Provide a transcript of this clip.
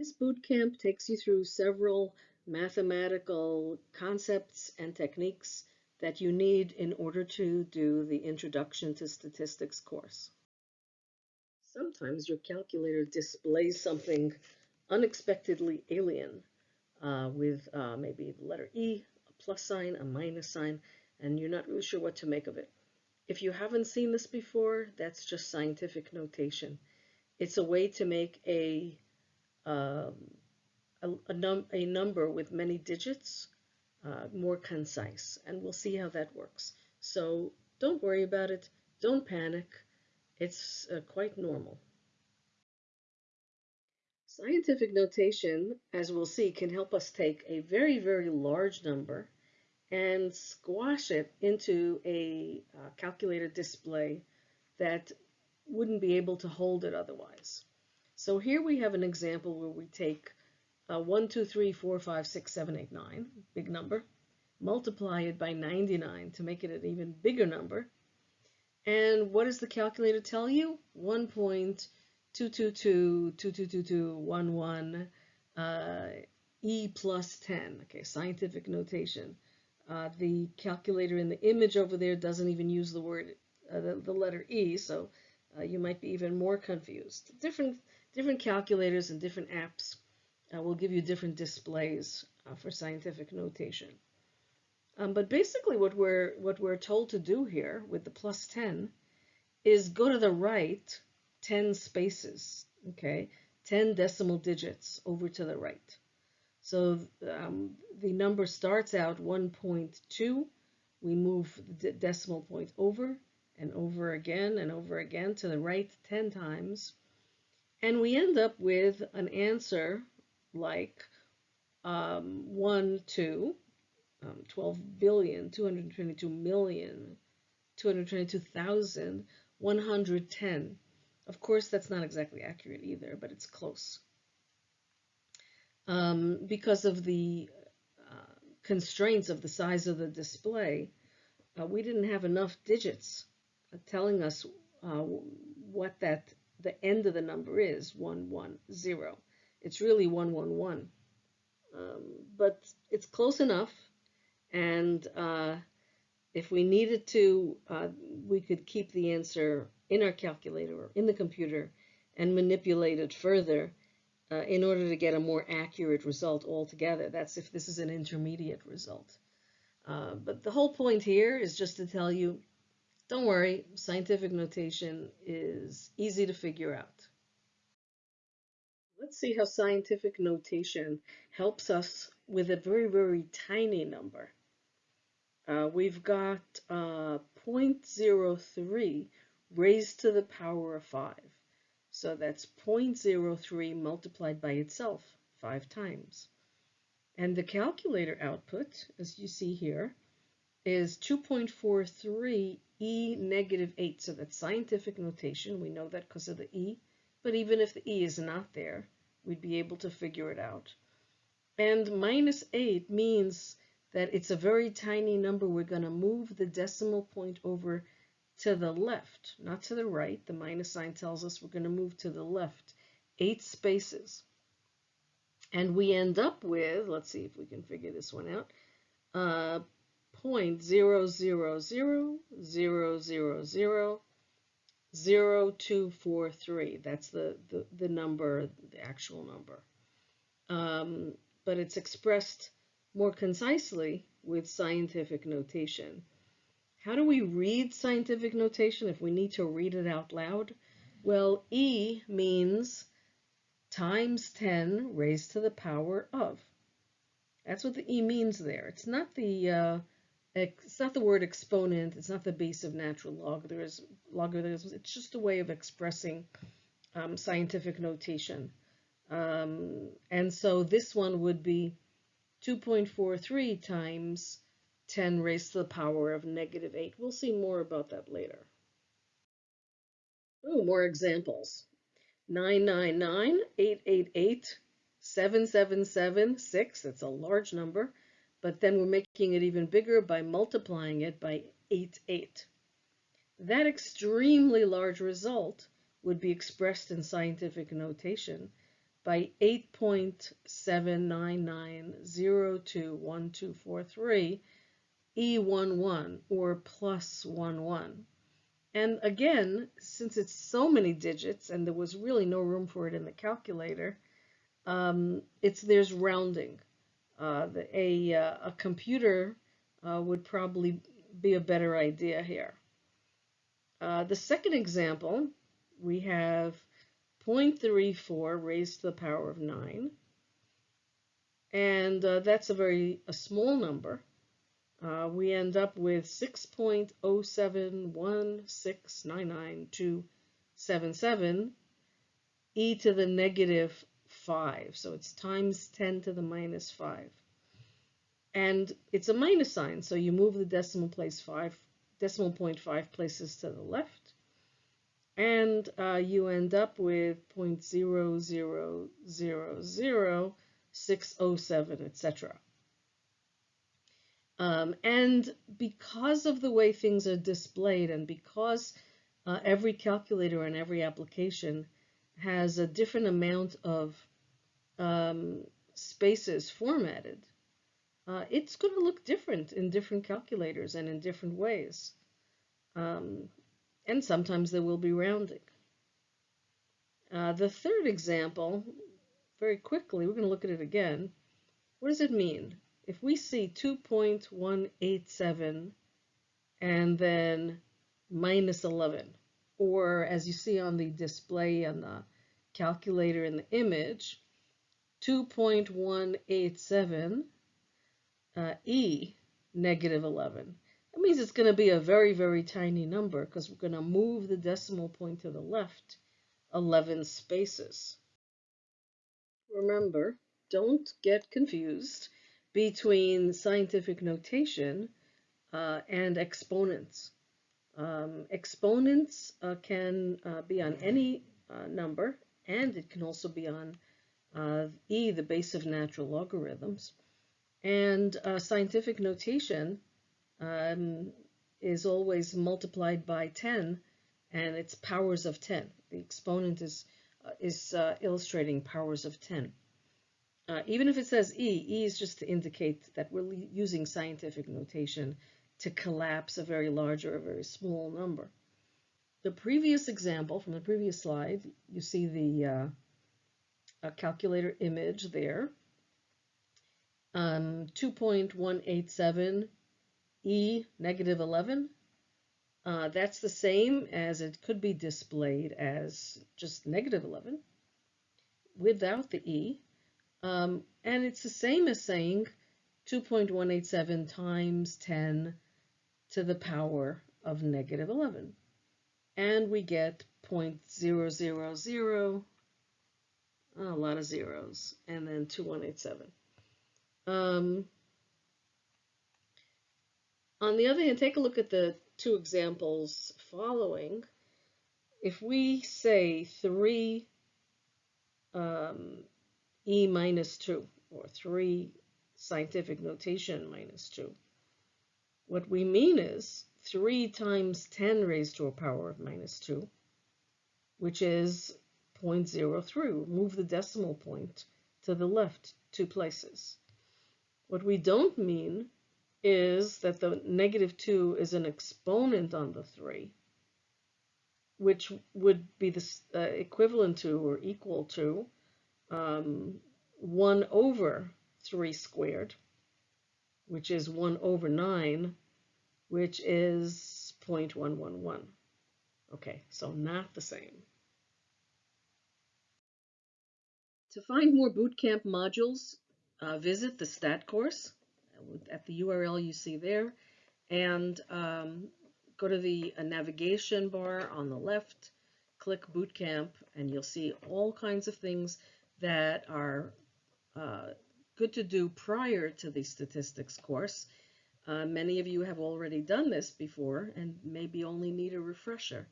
This boot camp takes you through several mathematical concepts and techniques that you need in order to do the Introduction to Statistics course. Sometimes your calculator displays something unexpectedly alien uh, with uh, maybe the letter E, a plus sign, a minus sign, and you're not really sure what to make of it. If you haven't seen this before, that's just scientific notation. It's a way to make a, um, a, a, num a number with many digits uh, more concise, and we'll see how that works. So don't worry about it. Don't panic. It's uh, quite normal. Scientific notation, as we'll see, can help us take a very, very large number and squash it into a uh, calculated display that wouldn't be able to hold it otherwise. So here we have an example where we take uh, 1, 2, 3, 4, 5, 6, 7, 8, 9, big number, multiply it by 99 to make it an even bigger number. And what does the calculator tell you? 1.222222211 uh, E plus 10, okay, scientific notation. Uh, the calculator in the image over there doesn't even use the word, uh, the, the, letter E, so uh, you might be even more confused. Different, different calculators and different apps uh, will give you different displays uh, for scientific notation. Um, but basically what we're, what we're told to do here with the plus 10 is go to the right 10 spaces, okay, 10 decimal digits over to the right. So um, the number starts out 1.2. We move the decimal point over and over again and over again to the right 10 times. And we end up with an answer like um, 1, 2, um, 12 billion, 222 million, 222,000, 110. Of course, that's not exactly accurate either, but it's close. Um, because of the uh, constraints of the size of the display, uh, we didn't have enough digits uh, telling us uh, what that the end of the number is, 110. It's really 111. Um, but it's close enough. And uh, if we needed to, uh, we could keep the answer in our calculator or in the computer and manipulate it further uh, in order to get a more accurate result altogether. That's if this is an intermediate result. Uh, but the whole point here is just to tell you, don't worry, scientific notation is easy to figure out. Let's see how scientific notation helps us with a very, very tiny number. Uh, we've got uh, 0.03 raised to the power of 5. So that's 0.03 multiplied by itself five times. And the calculator output, as you see here, is 2.43 e negative 8. So that's scientific notation. We know that because of the e. But even if the e is not there, we'd be able to figure it out. And minus 8 means that it's a very tiny number. We're going to move the decimal point over to the left, not to the right. The minus sign tells us we're going to move to the left, eight spaces. And we end up with, let's see if we can figure this one out, uh, point zero zero zero zero zero zero 0243. That's the, the, the number, the actual number. Um, but it's expressed more concisely with scientific notation. How do we read scientific notation if we need to read it out loud? Well, E means times 10 raised to the power of. That's what the E means there. It's not the uh, it's not the word exponent, it's not the base of natural logarithms, logarithms it's just a way of expressing um, scientific notation. Um, and so this one would be 2.43 times 10 raised to the power of negative 8. We'll see more about that later. Oh, more examples. 999, 888, 777, 6, that's a large number, but then we're making it even bigger by multiplying it by 8, 8. That extremely large result would be expressed in scientific notation by 8.799021243 E11 or plus 11. And again, since it's so many digits and there was really no room for it in the calculator, um, it's there's rounding. Uh, a, uh, a computer uh, would probably be a better idea here. The second example, we have 0.34 raised to the power of 9. And uh, that's a very a small number. Uh, we end up with 6.071699277 e to the negative 5. So it's times 10 to the minus 5. And it's a minus sign, so you move the decimal place 5, decimal point 5 places to the left. And uh, you end up with 0.0000607, etc. Um, and because of the way things are displayed and because uh, every calculator and every application has a different amount of um, spaces formatted, uh, it's going to look different in different calculators and in different ways. Um, and sometimes there will be rounding. Uh, the third example, very quickly, we're going to look at it again. What does it mean? if we see 2.187 and then minus 11, or as you see on the display on the calculator in the image, 2.187 uh, E negative 11. That means it's going to be a very, very tiny number because we're going to move the decimal point to the left 11 spaces. Remember, don't get confused between scientific notation uh, and exponents. Um, exponents uh, can uh, be on any uh, number, and it can also be on uh, e, the base of natural logarithms. And uh, scientific notation um, is always multiplied by 10, and it's powers of 10. The exponent is, is illustrating powers of 10. Uh, even if it says E, E is just to indicate that we're using scientific notation to collapse a very large or a very small number. The previous example from the previous slide, you see the uh, calculator image there. Um, 2.187 E negative 11. Uh, that's the same as it could be displayed as just negative 11 without the E. Um, and it's the same as saying 2.187 times 10 to the power of negative 11. And we get 0.000, a lot of zeros, and then 2187. Um, on the other hand, take a look at the two examples following. If we say 3 um, e minus 2, or 3 scientific notation minus 2. What we mean is 3 times 10 raised to a power of minus 2, which is 0.03. Move the decimal point to the left two places. What we don't mean is that the negative 2 is an exponent on the 3, which would be the uh, equivalent to or equal to um, 1 over 3 squared, which is 1 over 9, which is 0.111. Okay, so not the same. To find more bootcamp modules, uh, visit the STAT course at the URL you see there, and um, go to the uh, navigation bar on the left, click Bootcamp, and you'll see all kinds of things that are uh, good to do prior to the statistics course. Uh, many of you have already done this before and maybe only need a refresher.